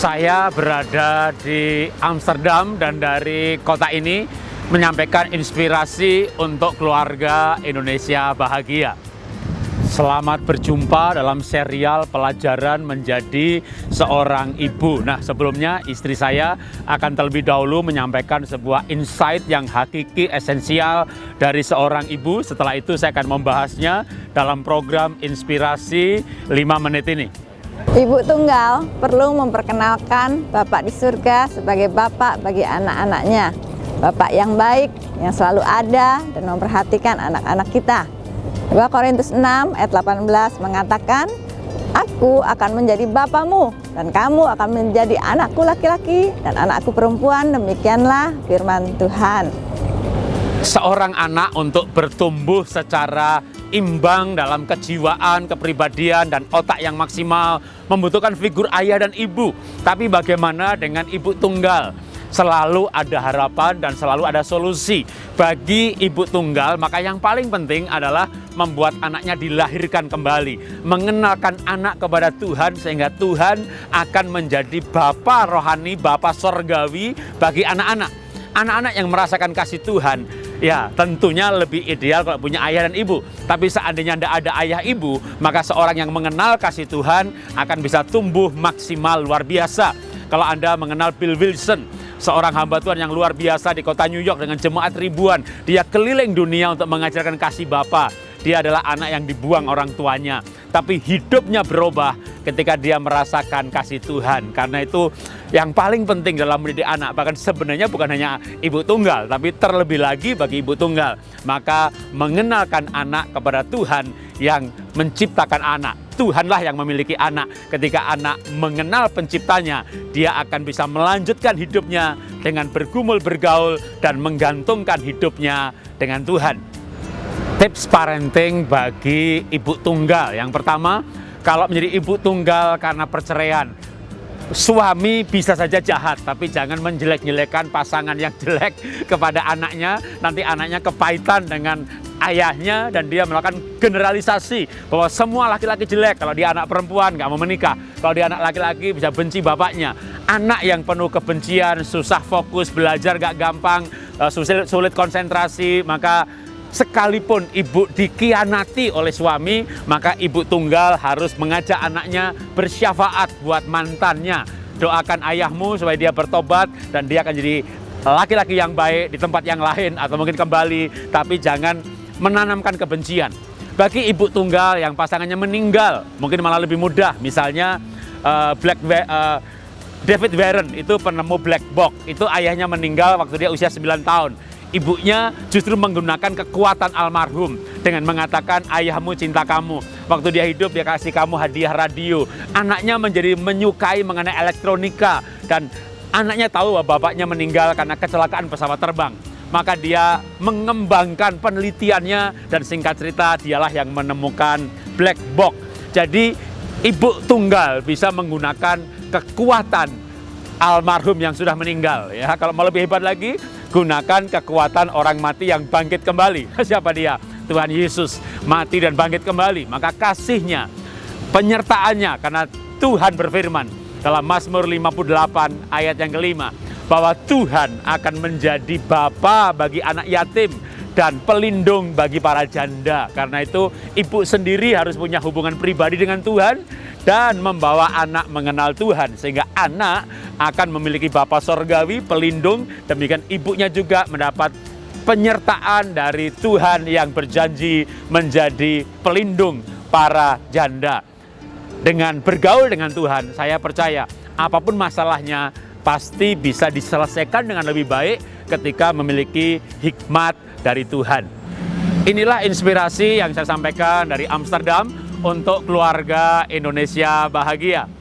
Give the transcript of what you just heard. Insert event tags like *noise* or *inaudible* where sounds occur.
Saya berada di Amsterdam dan dari kota ini menyampaikan inspirasi untuk keluarga Indonesia bahagia. Selamat berjumpa dalam serial pelajaran menjadi seorang ibu. Nah, sebelumnya istri saya akan terlebih dahulu menyampaikan sebuah insight yang hakiki esensial dari seorang ibu. Setelah itu saya akan membahasnya dalam program inspirasi 5 menit ini. Ibu tunggal perlu memperkenalkan Bapak di surga sebagai Bapak bagi anak-anaknya. Bapak yang baik, yang selalu ada dan memperhatikan anak-anak kita. 2 Korintus 6 ayat 18 mengatakan, Aku akan menjadi bapamu dan kamu akan menjadi anakku laki-laki dan anakku perempuan. Demikianlah firman Tuhan. Seorang anak untuk bertumbuh secara imbang dalam kejiwaan, kepribadian, dan otak yang maksimal membutuhkan figur ayah dan ibu. Tapi bagaimana dengan ibu tunggal? selalu ada harapan dan selalu ada solusi. Bagi ibu tunggal, maka yang paling penting adalah membuat anaknya dilahirkan kembali. Mengenalkan anak kepada Tuhan sehingga Tuhan akan menjadi Bapa rohani, Bapa sorgawi bagi anak-anak. Anak-anak yang merasakan kasih Tuhan, ya tentunya lebih ideal kalau punya ayah dan ibu. Tapi seandainya tidak ada ayah ibu, maka seorang yang mengenal kasih Tuhan akan bisa tumbuh maksimal luar biasa. Kalau Anda mengenal Bill Wilson, seorang hamba Tuhan yang luar biasa di kota New York dengan jemaat ribuan. Dia keliling dunia untuk mengajarkan kasih Bapa. Dia adalah anak yang dibuang orang tuanya. Tapi hidupnya berubah ketika dia merasakan kasih Tuhan. Karena itu yang paling penting dalam mendidik anak. Bahkan sebenarnya bukan hanya ibu tunggal, tapi terlebih lagi bagi ibu tunggal. Maka mengenalkan anak kepada Tuhan yang menciptakan anak. Tuhanlah yang memiliki anak. Ketika anak mengenal penciptanya, dia akan bisa melanjutkan hidupnya dengan bergumul bergaul dan menggantungkan hidupnya dengan Tuhan. Tips parenting bagi ibu tunggal. Yang pertama, kalau menjadi ibu tunggal karena perceraian, suami bisa saja jahat, tapi jangan menjelek-jelekan pasangan yang jelek *laughs* kepada anaknya. Nanti anaknya kepahitan dengan ayahnya dan dia melakukan generalisasi bahwa semua laki-laki jelek kalau dia anak perempuan nggak mau menikah kalau dia anak laki-laki bisa benci bapaknya anak yang penuh kebencian susah fokus belajar nggak gampang eh, sulit, sulit konsentrasi maka sekalipun ibu dikianati oleh suami maka ibu tunggal harus mengajak anaknya bersyafaat buat mantannya doakan ayahmu supaya dia bertobat dan dia akan jadi laki-laki yang baik di tempat yang lain atau mungkin kembali tapi jangan menanamkan kebencian. Bagi ibu tunggal yang pasangannya meninggal, mungkin malah lebih mudah. Misalnya uh, Black uh, David Warren itu penemu black box. Itu ayahnya meninggal waktu dia usia 9 tahun. Ibunya justru menggunakan kekuatan almarhum dengan mengatakan ayahmu cinta kamu. Waktu dia hidup dia kasih kamu hadiah radio. Anaknya menjadi menyukai mengenai elektronika dan anaknya tahu bahwa bapaknya meninggal karena kecelakaan pesawat terbang maka dia mengembangkan penelitiannya dan singkat cerita dialah yang menemukan black box. Jadi ibu tunggal bisa menggunakan kekuatan almarhum yang sudah meninggal ya. Kalau mau lebih hebat lagi, gunakan kekuatan orang mati yang bangkit kembali. *laughs* Siapa dia? Tuhan Yesus mati dan bangkit kembali. Maka kasihnya, penyertaannya karena Tuhan berfirman dalam Mazmur 58 ayat yang kelima bahwa Tuhan akan menjadi bapa bagi anak yatim dan pelindung bagi para janda. Karena itu ibu sendiri harus punya hubungan pribadi dengan Tuhan dan membawa anak mengenal Tuhan sehingga anak akan memiliki bapa sorgawi, pelindung, demikian ibunya juga mendapat penyertaan dari Tuhan yang berjanji menjadi pelindung para janda. Dengan bergaul dengan Tuhan, saya percaya apa pun masalahnya, pasti bisa diselesaikan dengan lebih baik ketika memiliki hikmat dari Tuhan. Inilah inspirasi yang saya sampaikan dari Amsterdam untuk keluarga Indonesia bahagia.